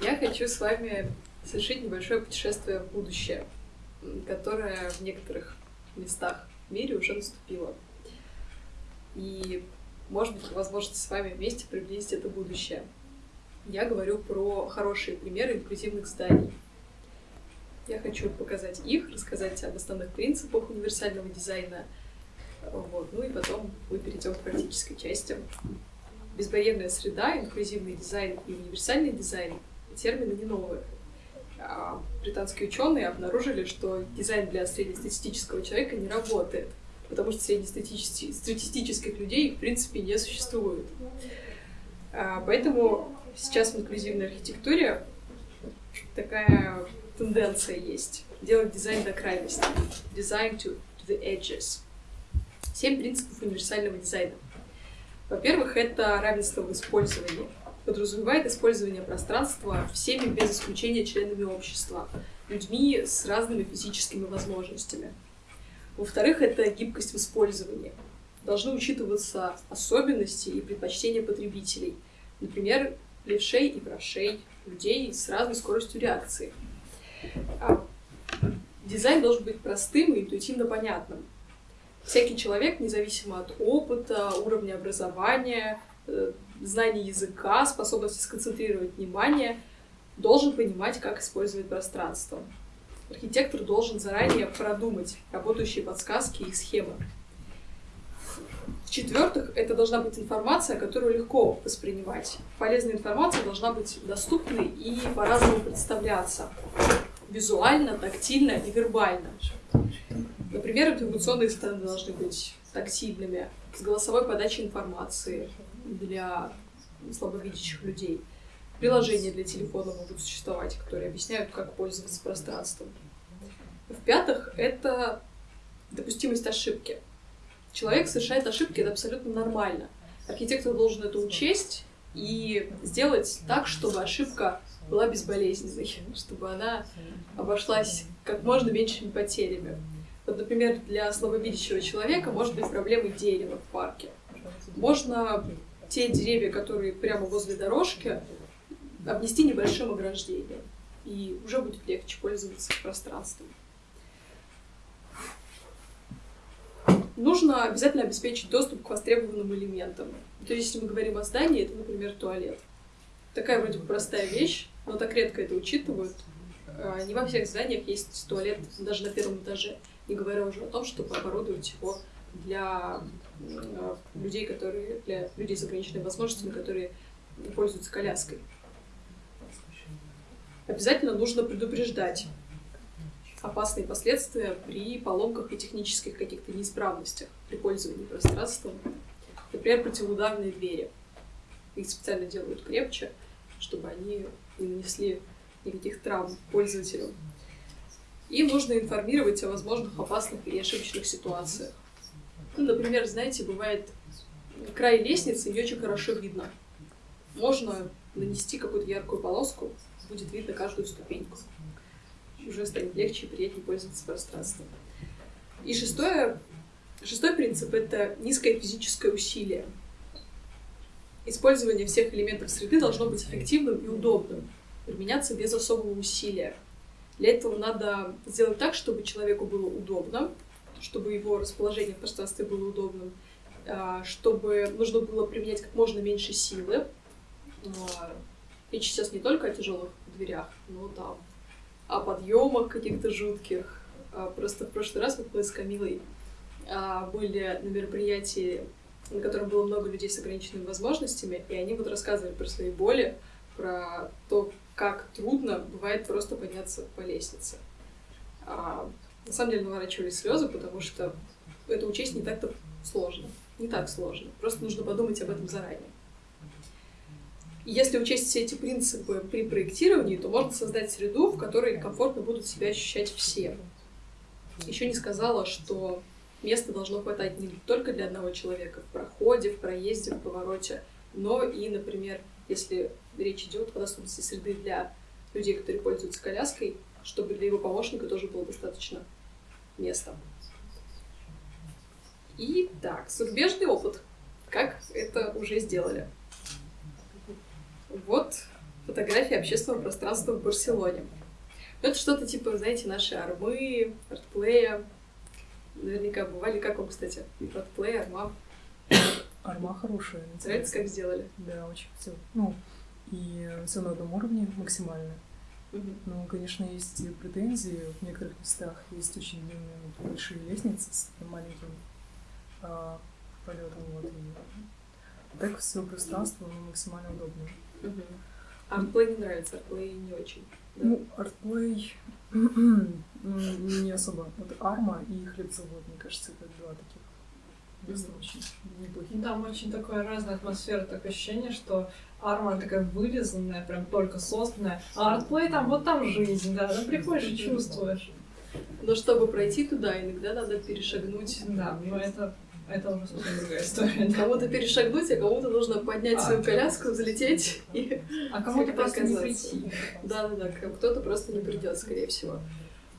Я хочу с вами совершить небольшое путешествие в будущее, которое в некоторых местах в мире уже наступило. И, может быть, возможность с вами вместе приблизить это будущее. Я говорю про хорошие примеры инклюзивных зданий. Я хочу показать их, рассказать об основных принципах универсального дизайна, вот. ну и потом мы перейдем к практической части. Безбарьерная среда, инклюзивный дизайн и универсальный дизайн — термины не новые. А британские ученые обнаружили, что дизайн для среднестатистического человека не работает, потому что среднестатистических людей в принципе не существует. А, поэтому сейчас в инклюзивной архитектуре такая тенденция есть делать дизайн до крайности. Design to, to the edges. Семь принципов универсального дизайна. Во-первых, это равенство в использовании. Подразумевает использование пространства всеми без исключения членами общества, людьми с разными физическими возможностями. Во-вторых, это гибкость в использовании. Должны учитываться особенности и предпочтения потребителей. Например, левшей и правшей, людей с разной скоростью реакции. А дизайн должен быть простым и интуитивно понятным. Всякий человек, независимо от опыта, уровня образования, э, знаний языка, способности сконцентрировать внимание, должен понимать, как использовать пространство. Архитектор должен заранее продумать работающие подсказки и схемы. В-четвертых, это должна быть информация, которую легко воспринимать. Полезная информация должна быть доступной и по-разному представляться. Визуально, тактильно и вербально. Например, информационные стенды должны быть тактильными, с голосовой подачей информации для слабовидящих людей. Приложения для телефона могут существовать, которые объясняют, как пользоваться пространством. В-пятых, это допустимость ошибки. Человек совершает ошибки, это абсолютно нормально. Архитектор должен это учесть и сделать так, чтобы ошибка была безболезненной, чтобы она обошлась как можно меньшими потерями. Вот, например, для слабовидящего человека может быть проблемой дерева в парке. Можно те деревья, которые прямо возле дорожки, обнести небольшим ограждением. И уже будет легче пользоваться пространством. Нужно обязательно обеспечить доступ к востребованным элементам. То есть, если мы говорим о здании, это, например, туалет. Такая вроде бы простая вещь, но так редко это учитывают. А, не во всех зданиях есть туалет даже на первом этаже не говоря уже о том, чтобы оборудовать его для э, людей, которые, для людей с ограниченными возможностями, которые пользуются коляской. Обязательно нужно предупреждать опасные последствия при поломках и технических каких-то неисправностях при пользовании пространством. Например, противоударные двери. Их специально делают крепче, чтобы они не нанесли никаких травм пользователю. И нужно информировать о возможных опасных или ошибочных ситуациях. Ну, например, знаете, бывает край лестницы, не очень хорошо видно. Можно нанести какую-то яркую полоску, будет видно каждую ступеньку. Уже станет легче и приятнее пользоваться пространством. И шестое, шестой принцип — это низкое физическое усилие. Использование всех элементов среды должно быть эффективным и удобным, применяться без особого усилия. Для этого надо сделать так, чтобы человеку было удобно, чтобы его расположение в пространстве было удобным, а, чтобы нужно было применять как можно меньше силы. А, речь сейчас не только о тяжелых дверях, но там о подъемах каких-то жутких. А, просто в прошлый раз вот мы с Камилой были на мероприятии, на котором было много людей с ограниченными возможностями, и они вот рассказывали про свои боли, про то, как трудно бывает просто подняться по лестнице. А, на самом деле наворачивались слезы, потому что это учесть не так-то сложно. Не так сложно. Просто нужно подумать об этом заранее. Если учесть все эти принципы при проектировании, то можно создать среду, в которой комфортно будут себя ощущать все. Еще не сказала, что места должно хватать не только для одного человека в проходе, в проезде, в повороте, но и, например, если речь идет о доступности среды для людей, которые пользуются коляской, чтобы для его помощника тоже было достаточно места. И так, зарубежный опыт. Как это уже сделали? Вот фотография общественного пространства в Барселоне. Ну, это что-то типа, знаете, наши армы, артплея. Наверняка бывали. Как вам, кстати? Артплей, арма. Арма хорошая. Нравится, как сделали? Да, очень все. Ну, и все на одном уровне максимально. Угу. Но, конечно, есть и претензии. В некоторых местах есть очень длинные большие лестницы с маленьким а, полетом. Вот, и так все пространство ну, максимально удобное. Угу. Артплей не нравится, артплей не очень. Да? Ну, артплей не особо. Вот Арма и хлебзавод, мне кажется, это два таких места очень неплохие. Там очень такая разная атмосфера, такое ощущение, что Арма такая вылизанная, прям только созданная, а артплей там, вот там жизнь, да, там приходишь и чувствуешь. Но чтобы пройти туда, иногда надо перешагнуть. Да, но это это уже совсем другая история. Кому-то перешагнуть, а кому-то нужно поднять свою коляску, залететь и А кому-то просто не прийти. Да-да-да, кто-то просто не придет, скорее всего.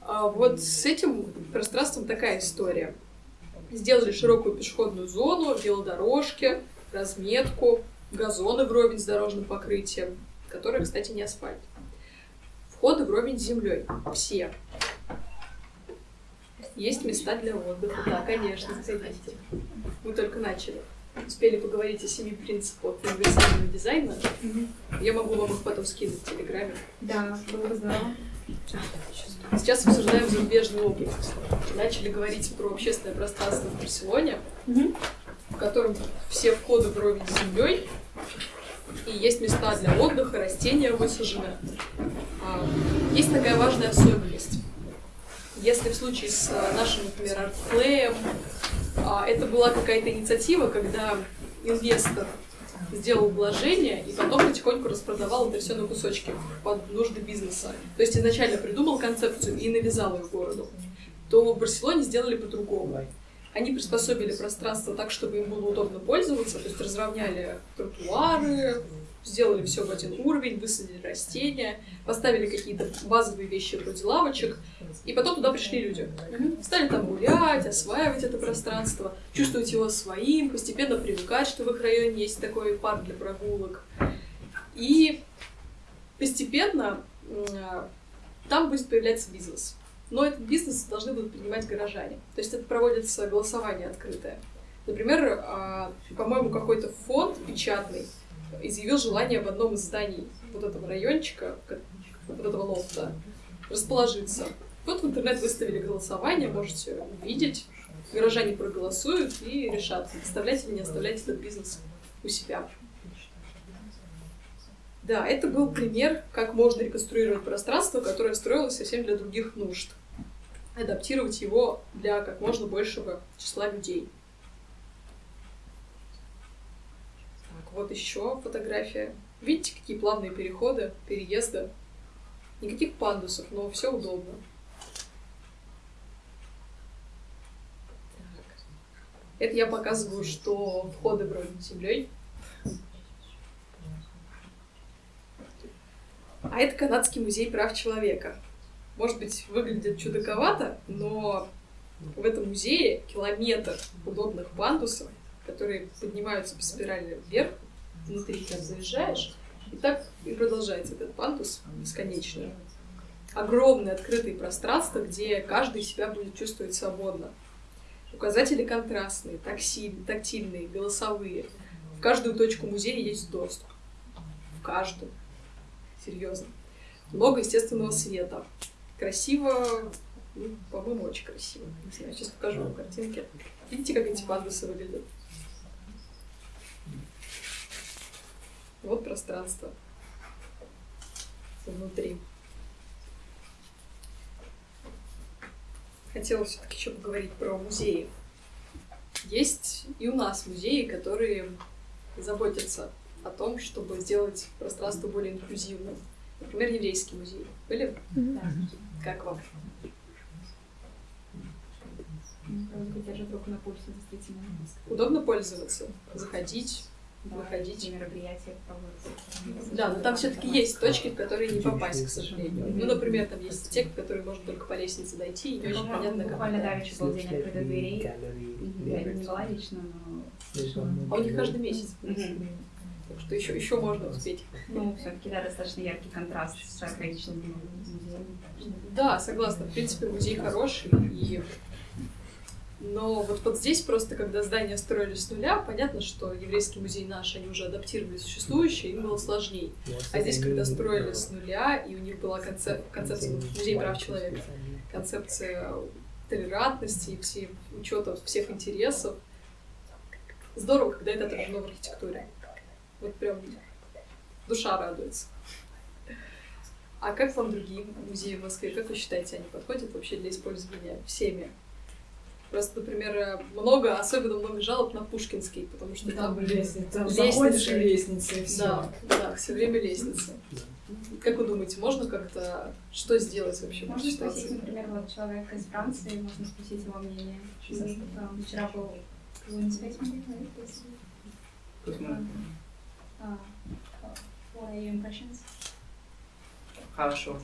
А вот с этим пространством такая история. Сделали широкую пешеходную зону, велодорожки, разметку, газоны вровень с дорожным покрытием, которые, кстати, не асфальт. Входы вровень с землей. Все. Есть места для отдыха, да, конечно, заходите. Мы только начали. Успели поговорить о семи принципах универсального дизайна. Угу. Я могу вам их потом скинуть в Телеграме. Да, было бы здорово. Сейчас обсуждаем зарубежный опыт. Начали говорить про общественное пространство в Барселоне, угу. в котором все входы вровень с землей, и есть места для отдыха, растения высажены. А, есть такая важная особенность. Если в случае с э, нашим, например, артплеем, а, это была какая-то инициатива, когда инвестор сделал вложение и потом потихоньку распродавал это все на кусочки под нужды бизнеса. То есть изначально придумал концепцию и навязал ее городу. То в Барселоне сделали по-другому. Они приспособили пространство так, чтобы им было удобно пользоваться, то есть разровняли тротуары, сделали все в один уровень, высадили растения, поставили какие-то базовые вещи вроде лавочек, и потом туда пришли люди. Стали там гулять, осваивать это пространство, чувствовать его своим, постепенно привыкать, что в их районе есть такой парк для прогулок. И постепенно там будет появляться бизнес. Но этот бизнес должны будут принимать горожане. То есть это проводится голосование открытое. Например, а, по-моему, какой-то фонд печатный изъявил желание в одном из зданий вот этого райончика, вот этого лофта, расположиться. Вот в интернет выставили голосование, можете увидеть. Горожане проголосуют и решат, оставлять или не оставлять этот бизнес у себя. Да, это был пример, как можно реконструировать пространство, которое строилось совсем для других нужд. Адаптировать его для как можно большего числа людей. Вот еще фотография. Видите, какие плавные переходы, переезды. Никаких пандусов, но все удобно. Это я показываю, что входы вроде землей. А это Канадский музей прав человека. Может быть, выглядит чудаковато, но в этом музее километр удобных пандусов, которые поднимаются по спирали вверх, внутри там заезжаешь, и так и продолжается этот пандус бесконечно. Огромные открытые пространства, где каждый себя будет чувствовать свободно. Указатели контрастные, таксиль, тактильные, голосовые. В каждую точку музея есть доступ. В каждую. Серьезно. Много естественного света. Красиво, ну, по-моему, очень красиво. Не знаю, сейчас покажу вам картинки. Видите, как эти пандусы выглядят? Вот пространство внутри. Хотела все-таки еще поговорить про музеи. Есть и у нас музеи, которые заботятся о том, чтобы сделать пространство более инклюзивным. Например, еврейский музей. Были? Да. Как вам? Удобно пользоваться, заходить, выходить. мероприятия проводятся. Да, но там все-таки есть точки, в которые не попасть, к сожалению. Ну, например, там есть те, в которые можно только по лестнице дойти, и не очень понятно, как. Буквально давеча был день открытых дверей. Я не была лично, но... А у них каждый месяц. Так что еще, еще можно успеть. Ну, все-таки, да, достаточно яркий контраст с архаичным музеем. Да, согласна. В принципе, музей хороший. И... Но вот, вот здесь просто, когда здания строили с нуля, понятно, что еврейский музей наш, они уже адаптировали существующие, им было сложнее. А здесь, когда строили с нуля, и у них была концеп... концепция ну, музей прав человека, концепция толерантности и все, учета всех интересов, здорово, когда это отражено в архитектуре. Вот прям душа радуется. А как вам другие музеи в Москве? Как вы считаете, они подходят вообще для использования всеми? Просто, например, много, особенно много жалоб на Пушкинский, потому что Там там лестница, там лестницы. и лестница, и все. Да, да, все время лестница. Как вы думаете, можно как-то что сделать вообще Можно спросить, например, вот человека из Франции, можно спросить его мнение. Вчера был right? This- Uh, What are your impressions? Хорошо.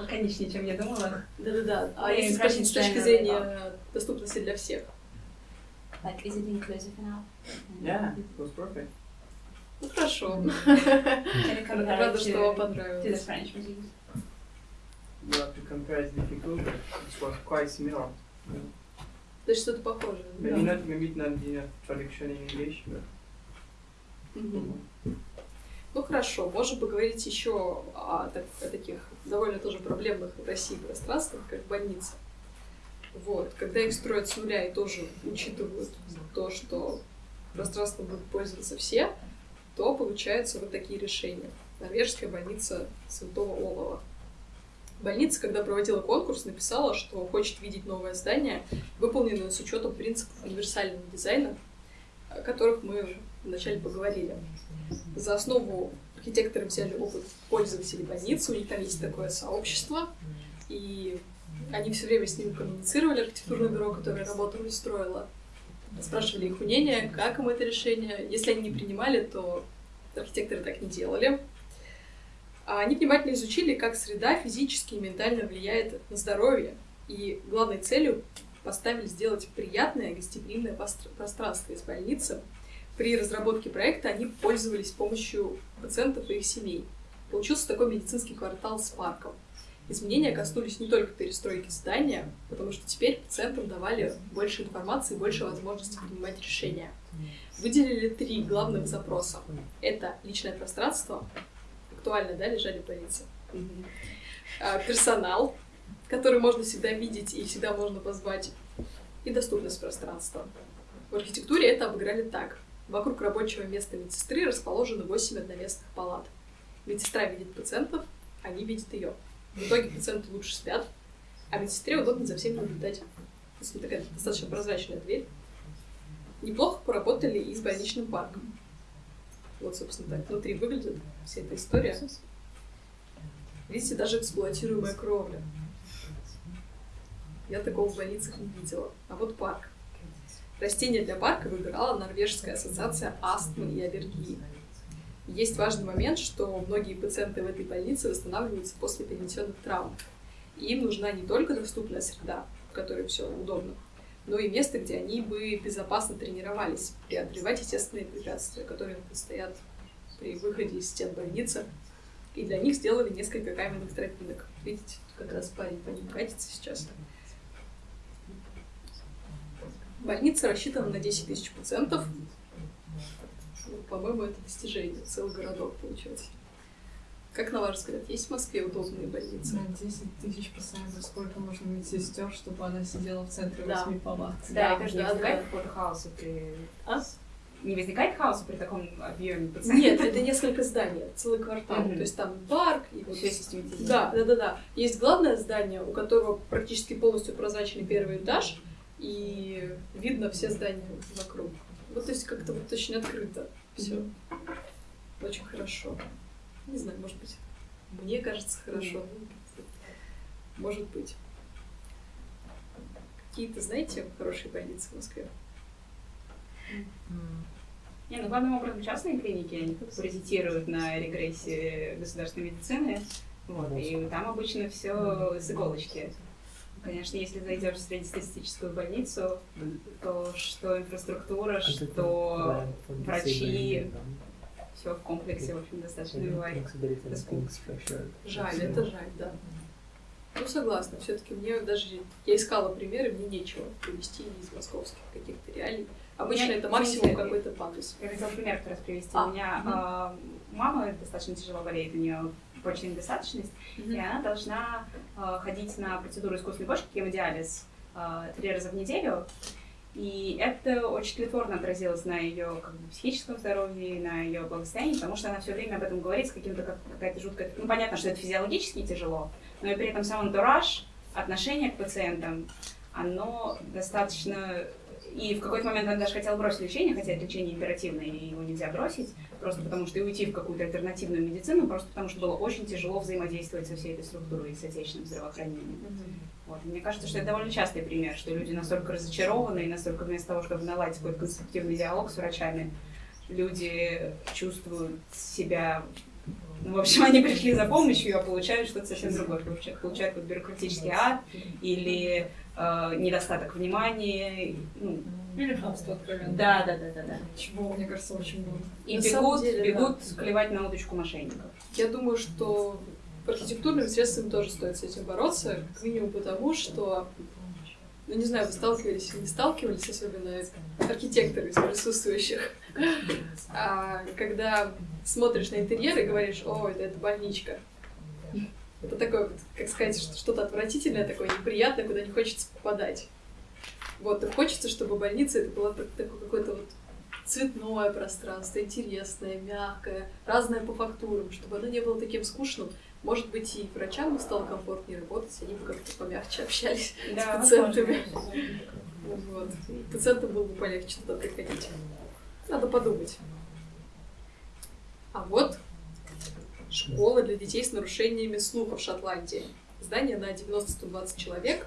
Лаконичнее, чем я думала. Да-да-да. А Ну, если спросить с точки зрения доступности для всех? Like, is it inclusive enough? Yeah, it was perfect. Ну, хорошо. Рада, что вам the понравилось. Have to compare is difficult, but it was quite similar. То есть что-то похожее. Maybe not, maybe not a traduction in English, but Ну хорошо, можем поговорить еще о, так- о таких довольно тоже проблемных в России пространствах, как больницы. Вот, когда их строят с нуля и тоже учитывают то, что пространство будут пользоваться все, то получаются вот такие решения. Норвежская больница Святого Олова. Больница, когда проводила конкурс, написала, что хочет видеть новое здание, выполненное с учетом принципов универсального дизайна, которых мы вначале поговорили. За основу архитекторы взяли опыт пользователей больницы, у них там есть такое сообщество, и они все время с ними коммуницировали, архитектурное бюро, которое работало и строило. Спрашивали их мнение, как им это решение. Если они не принимали, то архитекторы так не делали. А они внимательно изучили, как среда физически и ментально влияет на здоровье. И главной целью поставили сделать приятное гостеприимное пространство из больницы. При разработке проекта они пользовались помощью пациентов и их семей. Получился такой медицинский квартал с парком. Изменения коснулись не только перестройки здания, потому что теперь пациентам давали больше информации больше возможностей принимать решения. Выделили три главных запроса. Это личное пространство, актуально, да, лежали в больнице. А, Персонал, который можно всегда видеть и всегда можно позвать. И доступность пространства. В архитектуре это обыграли так. Вокруг рабочего места медсестры расположены 8 одноместных палат. Медсестра видит пациентов, они видят ее. В итоге пациенты лучше спят, а медсестре удобно за всеми наблюдать. То есть такая достаточно прозрачная дверь. Неплохо поработали и с больничным парком. Вот, собственно, так внутри выглядит вся эта история. Видите, даже эксплуатируемая кровля. Я такого в больницах не видела. А вот парк. Растения для парка выбирала Норвежская ассоциация астмы и аллергии. Есть важный момент, что многие пациенты в этой больнице восстанавливаются после перенесенных травм. И им нужна не только доступная среда, в которой все удобно, но и место, где они бы безопасно тренировались, преодолевать естественные препятствия, которые им предстоят при выходе из стен больницы. И для них сделали несколько каменных тропинок. Видите, как раз парень по ним катится сейчас. Больница рассчитана на 10 тысяч пациентов. Ну, По-моему, это достижение. Целый городок получается. Как на ваш взгляд, есть в Москве удобные больницы? На 10 тысяч пациентов сколько нужно медсестер, чтобы она сидела в центре Да. восьми палат? Да, Да, и не возникает да. какого-то хаоса при... А? Не возникает хаоса при таком объеме пациентов? Нет, это несколько зданий, целый квартал. Мгм. То есть там парк и вот... Все систематизировано. Да, да, да, да. Есть главное здание, у которого практически полностью прозрачный первый этаж, и видно все здания вокруг. Вот то есть как-то вот очень открыто все. Очень хорошо. Не знаю, может быть, мне кажется хорошо. Может быть. Какие-то, знаете, хорошие больницы в Москве? Не, ну главным образом частные клиники, они паразитируют на регрессии государственной медицины. Вот, и там обычно все с иголочки. Конечно, если зайдешь в среднестатистическую больницу, то что инфраструктура, что врачи, все в комплексе, в общем, достаточно бывает. Жаль, это жаль, да. Ну, согласна. Все-таки мне даже... Я искала примеры, мне нечего привести из московских каких-то реалий. Обычно меня, это максимум какой-то пандус. Я хотела пример как раз привести. А, У меня э, мама достаточно тяжело болеет, у нее почечная недостаточность, Мгм. и она должна э, ходить на процедуру искусственной почки, гемодиализ, э, три раза в неделю. И это очень тлетворно отразилось на ее как бы, психическом здоровье, на ее благосостоянии, потому что она все время об этом говорит с каким-то как, какая-то жуткая... Ну, понятно, что это физиологически тяжело, но и при этом сам антураж, отношение к пациентам, оно достаточно... И в какой-то момент она даже хотела бросить лечение, хотя это лечение императивное, и его нельзя бросить, просто потому что и уйти в какую-то альтернативную медицину, просто потому что было очень тяжело взаимодействовать со всей этой структурой и с отечественным здравоохранением. Вот. И мне кажется, что это довольно частый пример, что люди настолько разочарованы, и настолько вместо того, чтобы наладить какой-то конструктивный диалог с врачами, люди чувствуют себя... Ну, в общем, они пришли за помощью, а получают что-то совсем другое. Получают, получают вот бюрократический ад или э, недостаток внимания. Ну, Или хамство откровенно. да, да, да, да, да. Чего, мне кажется, очень много. И На бегут, деле, бегут клевать на удочку мошенников. Я думаю, что архитектурными средствами тоже стоит с этим бороться, как минимум потому, что, ну не знаю, вы сталкивались или не сталкивались, особенно архитекторы из присутствующих, а, когда смотришь на интерьер и говоришь, о, это, это больничка. Это такое, как сказать, что- что-то отвратительное, такое неприятное, куда не хочется попадать. Вот, и хочется, чтобы больница это было так- такое какое-то вот цветное пространство, интересное, мягкое, разное по фактурам, чтобы оно не было таким скучным. Может быть, и врачам бы стало комфортнее работать, они бы как-то помягче общались Да, с пациентами. Вот. Пациентам было бы полегче туда приходить. Надо подумать. А вот школа для детей с нарушениями слуха в Шотландии. Здание на 90-120 человек.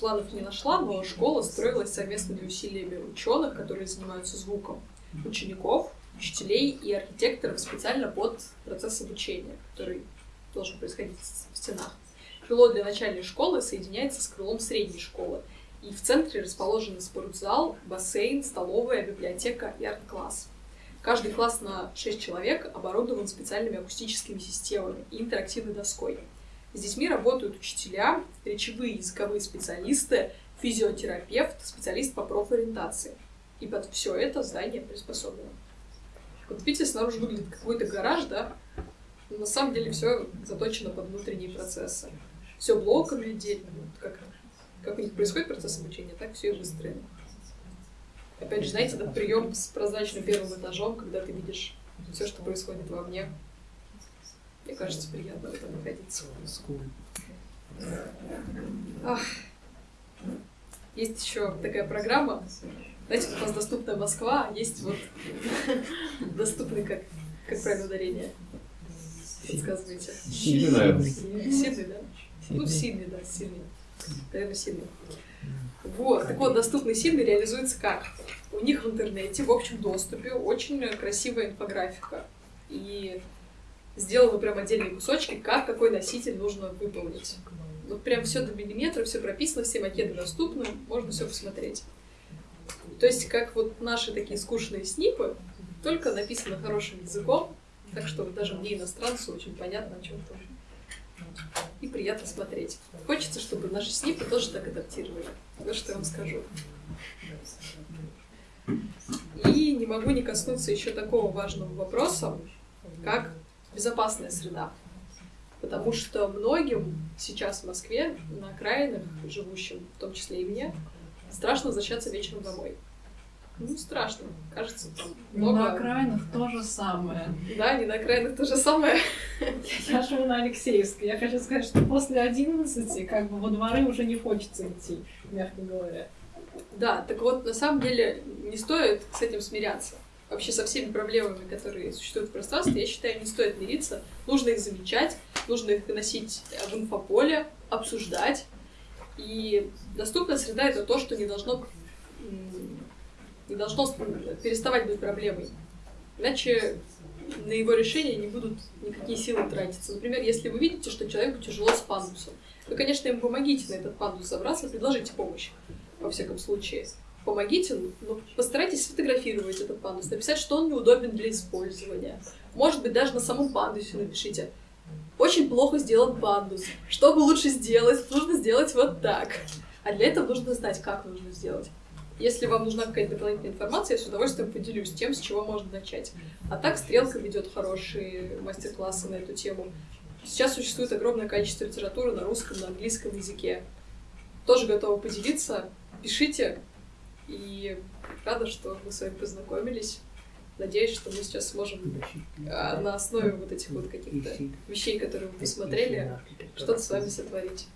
Планов не нашла, но школа строилась совместными усилиями ученых, которые занимаются звуком, учеников, учителей и архитекторов специально под процесс обучения, который должен происходить в стенах. Крыло для начальной школы соединяется с крылом средней школы. И в центре расположены спортзал, бассейн, столовая, библиотека и арт-класс. Каждый класс на 6 человек оборудован специальными акустическими системами и интерактивной доской. С детьми работают учителя, речевые и языковые специалисты, физиотерапевт, специалист по профориентации. И под все это здание приспособлено. Вот видите, снаружи выглядит как какой-то гараж, да? Но на самом деле все заточено под внутренние процессы. Все блоками отдельно. Вот как, как у них происходит процесс обучения, так все и выстроено. Опять же, знаете, этот прием с прозрачным первым этажом, когда ты видишь все, что происходит вовне. Мне кажется, приятно в этом находиться. Ах. Есть еще такая программа. Знаете, вот у нас доступная Москва, а есть вот доступный, как, как правильно ударение. Подсказывайте. Сильный, наверное. Сильный, да? Ну, сильный, да, сильный. Наверное, сильный. Вот, так вот, доступный сильный реализуется как? У них в интернете в общем доступе очень красивая инфографика. И сделаны прям отдельные кусочки, как какой носитель нужно выполнить. Вот прям все до миллиметра, все прописано, все макеты доступны, можно все посмотреть. То есть, как вот наши такие скучные снипы, только написано хорошим языком, так что даже мне, иностранцу, очень понятно, о чем там. И приятно смотреть. Хочется, чтобы наши снипы тоже так адаптировали. Вот что я вам скажу. И не могу не коснуться еще такого важного вопроса, как безопасная среда. Потому что многим сейчас в Москве, на окраинах живущим, в том числе и мне, страшно возвращаться вечером домой. Ну, страшно. Кажется, там много... На окраинах то же самое. Да, не на окраинах то же самое. Я живу на Алексеевской. Я хочу сказать, что после 11 как бы во дворы уже не хочется идти, мягко говоря. Да, так вот, на самом деле, не стоит с этим смиряться. Вообще со всеми проблемами, которые существуют в пространстве, я считаю, не стоит мириться. Нужно их замечать, нужно их выносить в инфополе, обсуждать. И доступная среда — это то, что не должно, не должно переставать быть проблемой. Иначе на его решение не будут никакие силы тратиться. Например, если вы видите, что человеку тяжело с пандусом, Вы, конечно, им помогите на этот пандус забраться, предложите помощь, во всяком случае. Помогите, но постарайтесь сфотографировать этот пандус, написать, что он неудобен для использования. Может быть, даже на самом пандусе напишите. Очень плохо сделан пандус. Чтобы лучше сделать, нужно сделать вот так. А для этого нужно знать, как нужно сделать. Если вам нужна какая-то дополнительная информация, я с удовольствием поделюсь тем, с чего можно начать. А так Стрелка ведет хорошие мастер-классы на эту тему. Сейчас существует огромное количество литературы на русском, на английском языке. Тоже готова поделиться. Пишите. И рада, что мы с вами познакомились. Надеюсь, что мы сейчас сможем а, на основе вот этих вот каких-то вещей, которые вы посмотрели, что-то с вами сотворить.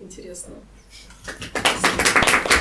Интересно. Спасибо.